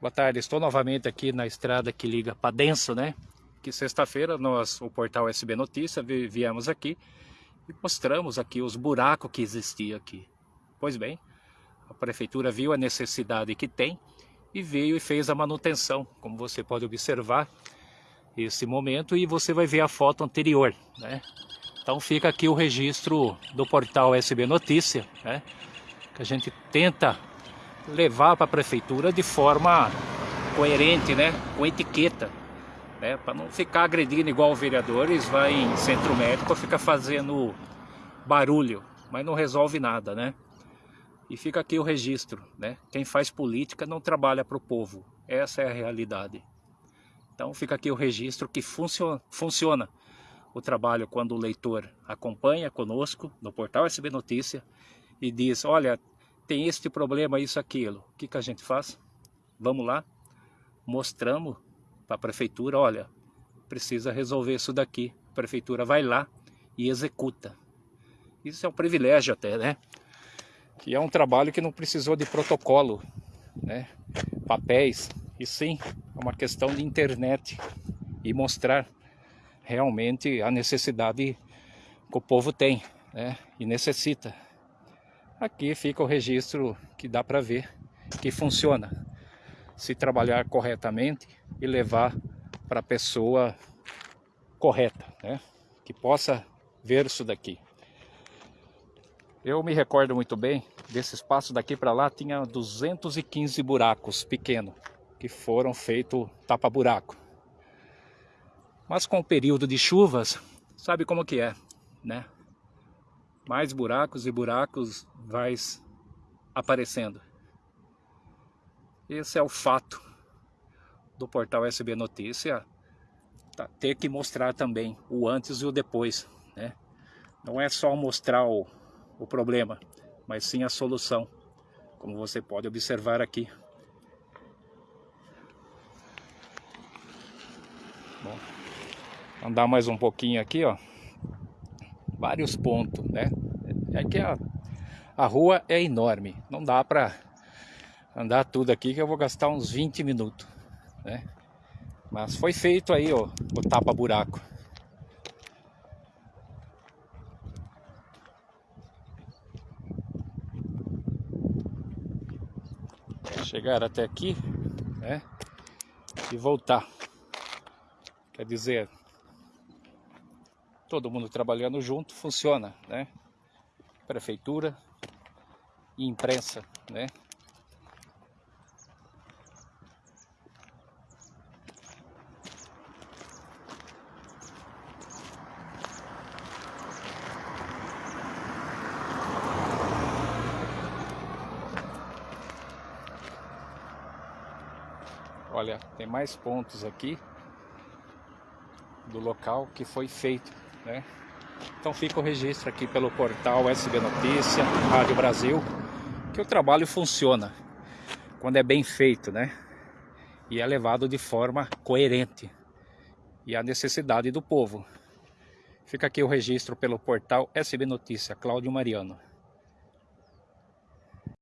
Boa tarde, estou novamente aqui na estrada que liga para Denso, né? Que sexta-feira nós, o portal SB Notícia, viemos aqui e mostramos aqui os buracos que existiam aqui. Pois bem, a prefeitura viu a necessidade que tem e veio e fez a manutenção, como você pode observar esse momento e você vai ver a foto anterior, né? Então fica aqui o registro do portal SB Notícia, né? Que a gente tenta levar para a prefeitura de forma coerente, né? Com etiqueta, né? Para não ficar agredindo igual vereadores, vai em centro médico, fica fazendo barulho, mas não resolve nada, né? E fica aqui o registro, né? Quem faz política não trabalha para o povo, essa é a realidade. Então fica aqui o registro que funciona, funciona o trabalho quando o leitor acompanha conosco no portal SB Notícia e diz, olha, tem este problema, isso, aquilo. O que, que a gente faz? Vamos lá, mostramos para a prefeitura, olha, precisa resolver isso daqui. A prefeitura vai lá e executa. Isso é um privilégio até, né? Que é um trabalho que não precisou de protocolo, né? Papéis, e sim, é uma questão de internet e mostrar realmente a necessidade que o povo tem né? e necessita. Aqui fica o registro que dá para ver que funciona. Se trabalhar corretamente e levar para a pessoa correta, né? que possa ver isso daqui. Eu me recordo muito bem, desse espaço daqui para lá tinha 215 buracos pequenos que foram feitos tapa-buraco. Mas com o período de chuvas, sabe como que é, né? Mais buracos e buracos vai aparecendo. Esse é o fato do portal SB Notícia tá, ter que mostrar também o antes e o depois, né? Não é só mostrar o, o problema, mas sim a solução, como você pode observar aqui. Bom, andar mais um pouquinho aqui, ó. Vários pontos, né? É que a, a rua é enorme. Não dá pra andar tudo aqui que eu vou gastar uns 20 minutos, né? Mas foi feito aí, ó, o tapa-buraco. Chegar até aqui, né? E voltar. Quer dizer, todo mundo trabalhando junto funciona, né? Prefeitura e imprensa, né? Olha, tem mais pontos aqui do local que foi feito, né? Então fica o registro aqui pelo portal SB Notícia, Rádio Brasil, que o trabalho funciona quando é bem feito, né? E é levado de forma coerente e a necessidade do povo. Fica aqui o registro pelo portal SB Notícia, Cláudio Mariano.